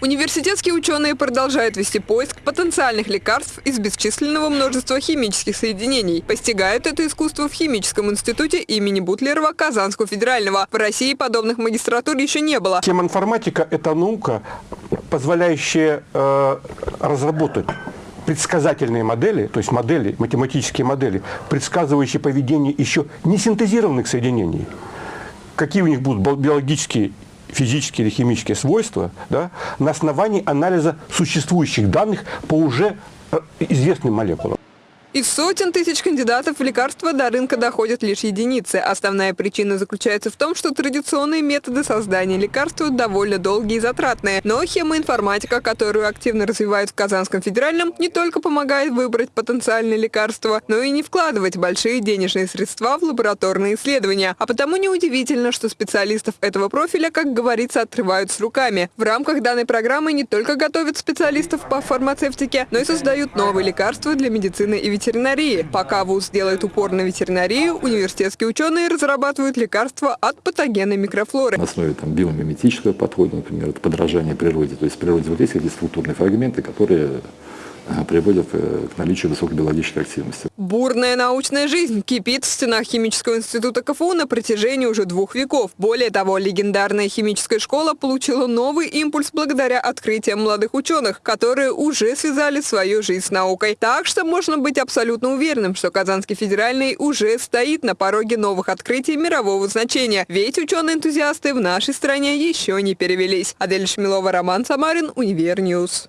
Университетские ученые продолжают вести поиск потенциальных лекарств из бесчисленного множества химических соединений. Постигают это искусство в Химическом институте имени Бутлерова Казанского федерального. В России подобных магистратур еще не было. Тема информатика – это наука, позволяющая э, разработать предсказательные модели, то есть модели, математические модели, предсказывающие поведение еще не синтезированных соединений. Какие у них будут биологические физические или химические свойства да, на основании анализа существующих данных по уже э, известным молекулам. Из сотен тысяч кандидатов в лекарства до рынка доходят лишь единицы. Основная причина заключается в том, что традиционные методы создания лекарства довольно долгие и затратные. Но хемоинформатика, которую активно развивают в Казанском федеральном, не только помогает выбрать потенциальные лекарства, но и не вкладывать большие денежные средства в лабораторные исследования. А потому неудивительно, что специалистов этого профиля, как говорится, отрывают с руками. В рамках данной программы не только готовят специалистов по фармацевтике, но и создают новые лекарства для медицины и ветеринарии ветеринарии. Пока ВУЗ делает упор на ветеринарию, университетские ученые разрабатывают лекарства от патогенной микрофлоры. На основе там, биомиметического подхода, например, это подражание природе. То есть в природе вот есть какие-то структурные фрагменты, которые приводят э, к наличию высокой биологической активности. Бурная научная жизнь кипит в стенах Химического института КФУ на протяжении уже двух веков. Более того, легендарная химическая школа получила новый импульс благодаря открытиям молодых ученых, которые уже связали свою жизнь с наукой. Так что можно быть абсолютно уверенным, что Казанский федеральный уже стоит на пороге новых открытий мирового значения. Ведь ученые-энтузиасты в нашей стране еще не перевелись. Адель Шмилова, Роман Самарин, Univer News.